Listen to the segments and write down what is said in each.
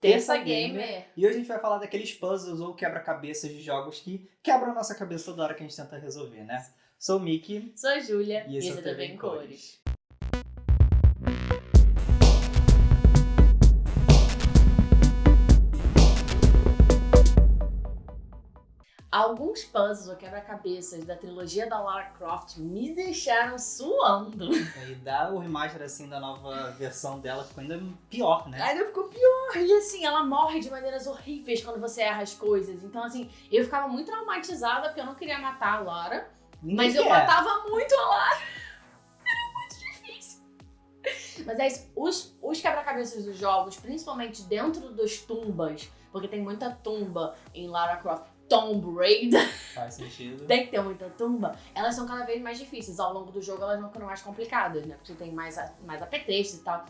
Terça Gamer. E hoje a gente vai falar daqueles puzzles ou quebra-cabeças de jogos que quebram a nossa cabeça toda hora que a gente tenta resolver, né? Sou o Mickey. Sou a Júlia. E esse é o esse TV também em em cores. Alguns puzzles ou quebra-cabeças da trilogia da Lara Croft me deixaram suando. E dá o remaster assim da nova versão dela, ficou ainda pior, né? Ainda ficou pior. E assim, ela morre de maneiras horríveis quando você erra as coisas. Então, assim, eu ficava muito traumatizada porque eu não queria matar a Lara. Ninguém Mas eu quer. matava muito a Lara. Era muito difícil. Mas é isso. Os, os quebra-cabeças dos jogos, principalmente dentro dos tumbas, porque tem muita tumba em Lara Croft. Tomb Raider, Faz sentido. tem que ter muita tumba. Elas são cada vez mais difíceis. Ao longo do jogo elas vão ficando mais complicadas, né? Porque tem mais, mais apetrechos e tal.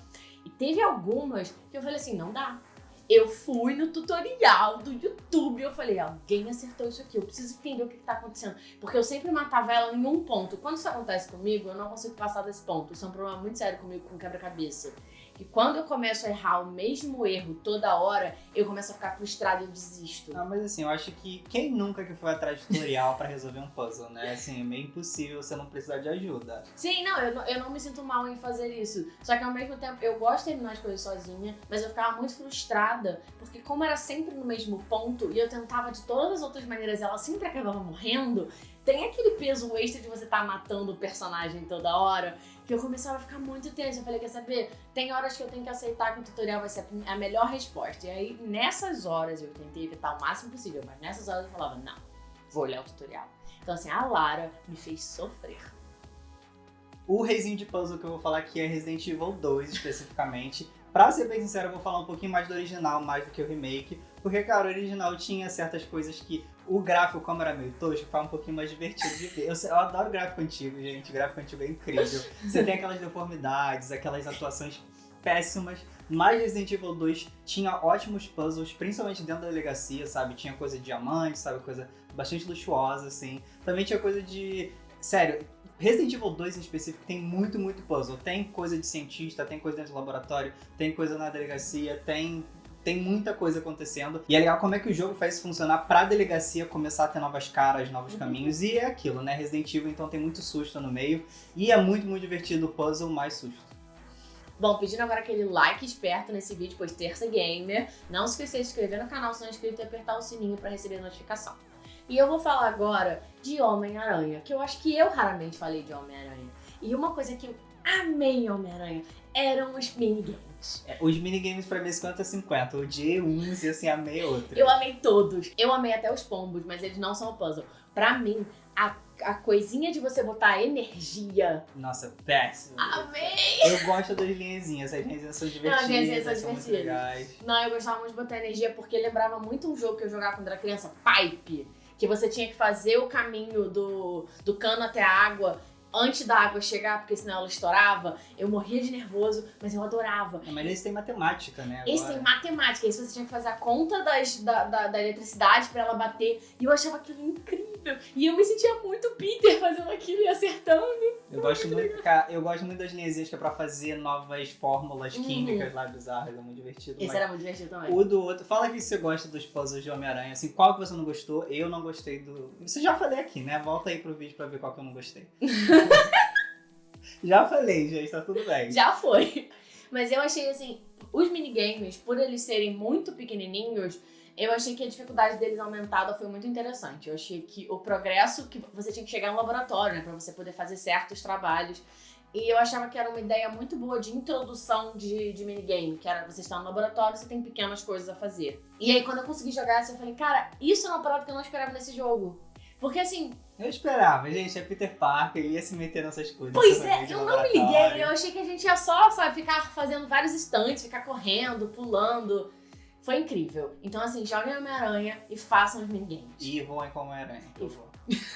E teve algumas que eu falei assim, não dá. Eu fui no tutorial do YouTube e eu falei, alguém acertou isso aqui, eu preciso entender o que, que tá acontecendo. Porque eu sempre matava ela em um ponto. Quando isso acontece comigo, eu não consigo passar desse ponto. Isso é um problema muito sério comigo com quebra-cabeça. Que quando eu começo a errar o mesmo erro toda hora, eu começo a ficar frustrada e desisto. Não, mas assim, eu acho que quem nunca que foi atrás de tutorial pra resolver um puzzle, né? Assim, é meio impossível você não precisar de ajuda. Sim, não eu, não, eu não me sinto mal em fazer isso. Só que ao mesmo tempo, eu gosto de terminar as coisas sozinha, mas eu ficava muito frustrada, porque como era sempre no mesmo ponto, e eu tentava de todas as outras maneiras, ela sempre acabava morrendo, tem aquele peso extra de você estar matando o personagem toda hora, que eu começava a ficar muito tensa. Eu falei, quer saber? Tem horas que eu tenho que aceitar que o tutorial vai ser a melhor resposta. E aí, nessas horas, eu tentei evitar o máximo possível, mas nessas horas eu falava, não, vou olhar o tutorial. Então assim, a Lara me fez sofrer. O reizinho de puzzle que eu vou falar aqui é Resident Evil 2, especificamente. Pra ser bem sincero, eu vou falar um pouquinho mais do original, mais do que o remake. Porque, cara, o original tinha certas coisas que o gráfico, como era meio tosco, ficava um pouquinho mais divertido de ver. Eu, eu adoro gráfico antigo, gente. Gráfico antigo é incrível. Você tem aquelas deformidades, aquelas atuações péssimas. Mas Resident Evil 2 tinha ótimos puzzles, principalmente dentro da delegacia, sabe? Tinha coisa de diamante, sabe? Coisa bastante luxuosa, assim. Também tinha coisa de... Sério, Resident Evil 2 em específico tem muito, muito puzzle. Tem coisa de cientista, tem coisa dentro do laboratório, tem coisa na delegacia, tem tem muita coisa acontecendo. E é legal como é que o jogo faz funcionar pra delegacia começar a ter novas caras, novos Uhum. caminhos. E é aquilo, né? Resident Evil então tem muito susto no meio. E é muito, muito divertido o puzzle mais susto. Bom, pedindo agora aquele like esperto nesse vídeo, pois terça gamer. Não se esqueça de se inscrever no canal se não é inscrito e apertar o sininho pra receber a notificação. E eu vou falar agora de Homem-Aranha, que eu acho que eu raramente falei de Homem-Aranha. E uma coisa que eu amei em Homem-Aranha eram os minigames. É, os minigames pra mim é 50-50. Eu odiei uns e assim, amei outros. Eu amei todos. Eu amei até os pombos, mas eles não são puzzle. Pra mim, a, a coisinha de você botar energia. Nossa, péssimo. Amei! Eu gosto das linhazinhas, as linhazinhas são divertidas, as linhazinhas são são divertidas. Não, eu gostava muito de botar energia porque lembrava muito um jogo que eu jogava quando era criança, Pipe. Que você tinha que fazer o caminho do, do cano até a água antes da água chegar, porque senão ela estourava. Eu morria de nervoso, mas eu adorava. É, Mas esse tem matemática, né? Esse agora. tem matemática, isso você tinha que fazer a conta das, da, da, da eletricidade pra ela bater. E eu achava aquilo incrível. E eu me sentia muito Peter fazendo aquilo e acertando. Eu gosto muito, cara, eu gosto muito das linhazinhas que é pra fazer novas fórmulas Uhum. químicas lá bizarras, é muito divertido. Esse era muito divertido também. O do outro, fala que você gosta dos puzzles de Homem-Aranha, assim, qual que você não gostou? Eu não gostei do. Isso já falei aqui, né? Volta aí pro vídeo pra ver qual que eu não gostei. já falei, gente, tá tudo bem. Já foi. Mas eu achei assim, os minigames, por eles serem muito pequenininhos, eu achei que a dificuldade deles aumentada foi muito interessante. Eu achei que o progresso que você tinha que chegar no laboratório, né, para você poder fazer certos trabalhos. E eu achava que era uma ideia muito boa de introdução de, de minigame, que era você está no laboratório, você tem pequenas coisas a fazer. E aí quando eu consegui jogar essa, eu falei, cara, isso é uma parada que eu não esperava nesse jogo. Porque assim, Eu esperava, gente, é Peter Parker, ele ia se meter nessas coisas. Pois é, eu não me liguei. Eu achei que a gente ia só, sabe, ficar fazendo vários estantes, ficar correndo, pulando. Foi incrível. Então, assim, joguem Homem-Aranha e façam os minigames. E voem como Aranha, por E favor.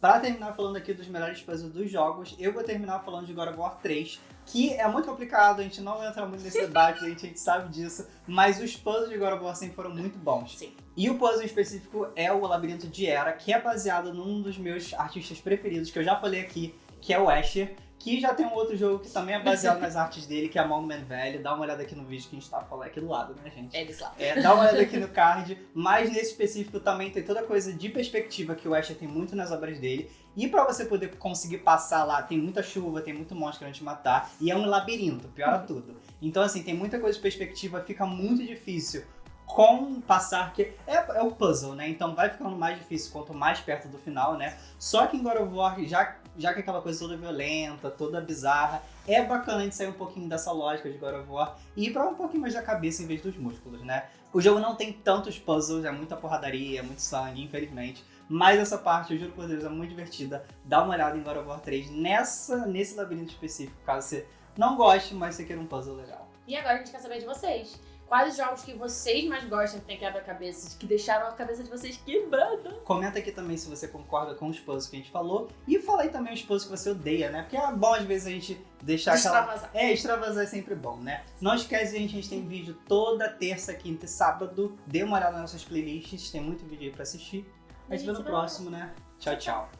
Pra terminar falando aqui dos melhores puzzles dos jogos, eu vou terminar falando de God of War 3, que é muito complicado, a gente não entra muito nesse debate, a gente, a gente sabe disso, mas os puzzles de God of War sempre foram muito bons. Sim. E o puzzle em específico é o Labirinto de Era, que é baseado num dos meus artistas preferidos, que eu já falei aqui, que é o Asher, que já tem um outro jogo que também é baseado nas artes dele, que é Monument Valley. Dá uma olhada aqui no vídeo que a gente tá falando aqui do lado, né, gente? É desse lado. É, dá uma olhada aqui no card, mas nesse específico também tem toda coisa de perspectiva que o Asher tem muito nas obras dele. E pra você poder conseguir passar lá, tem muita chuva, tem muito monstro querendo te matar, e é um labirinto, piora tudo. Então, assim, tem muita coisa de perspectiva, fica muito difícil com passar, que é, é o puzzle, né? Então vai ficando mais difícil quanto mais perto do final, né? Só que em God of War, já, já que aquela coisa toda violenta, toda bizarra, é bacana de sair um pouquinho dessa lógica de God of War e ir pra um pouquinho mais da cabeça em vez dos músculos, né? O jogo não tem tantos puzzles, é muita porradaria, é muito sangue, infelizmente. Mas essa parte, eu juro por Deus, é muito divertida. Dá uma olhada em God of War 3 nessa, nesse labirinto específico, caso você não goste, mas você queira um puzzle legal. E agora a gente quer saber de vocês. Quais os jogos que vocês mais gostam que tem quebra-cabeças, que deixaram a cabeça de vocês quebrada? Comenta aqui também se você concorda com os puzzles que a gente falou. E fala aí também os puzzles que você odeia, né? Porque é bom às vezes a gente deixar aquela... Extravasar. É, extravasar é sempre bom, né? Não esquece, gente, a gente tem vídeo toda terça, quinta e sábado. Dê uma olhada nas nossas playlists, tem muito vídeo aí pra assistir. A gente vê no próximo, né? Tchau, tchau.